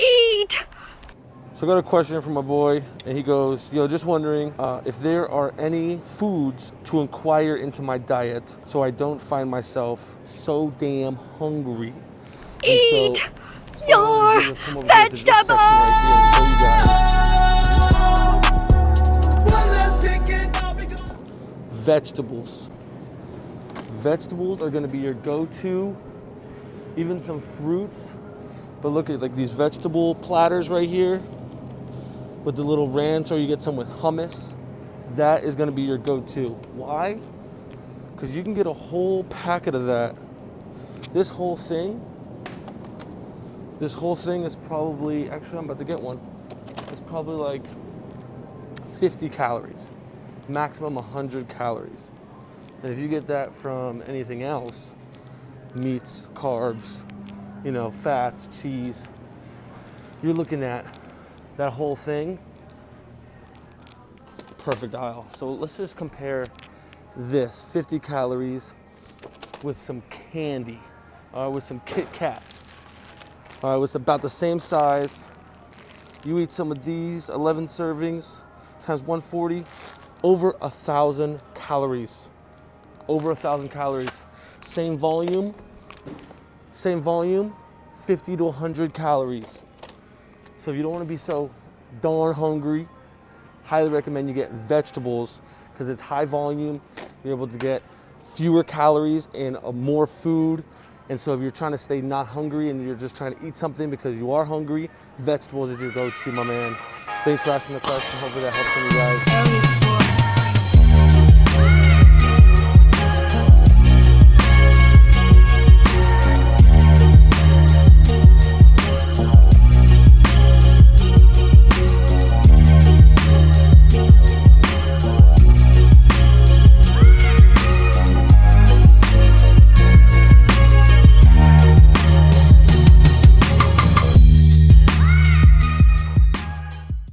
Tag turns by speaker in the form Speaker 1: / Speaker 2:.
Speaker 1: Eat!
Speaker 2: So I got a question from my boy, and he goes, yo, just wondering uh, if there are any foods to inquire into my diet so I don't find myself so damn hungry.
Speaker 1: Eat
Speaker 2: so,
Speaker 1: your
Speaker 2: what I'm gonna do is come over here to this section right here and show you guys. Vegetables. Vegetables are gonna be your go-to, even some fruits. But look at like these vegetable platters right here with the little ranch, or you get some with hummus. That is gonna be your go-to. Why? Because you can get a whole packet of that. This whole thing, this whole thing is probably, actually I'm about to get one. It's probably like 50 calories, maximum 100 calories. And if you get that from anything else, meats, carbs, you know, fats, cheese, you're looking at that whole thing, perfect aisle. So let's just compare this 50 calories with some candy, uh, with some Kit Kats. Uh, it's about the same size. You eat some of these, 11 servings times 140, over a thousand calories. Over a thousand calories. Same volume, same volume, 50 to 100 calories. So if you don't want to be so darn hungry, highly recommend you get vegetables because it's high volume. You're able to get fewer calories and uh, more food. And so if you're trying to stay not hungry and you're just trying to eat something because you are hungry, vegetables is your go-to, my man. Thanks for asking the question. Hopefully that helps some of you guys.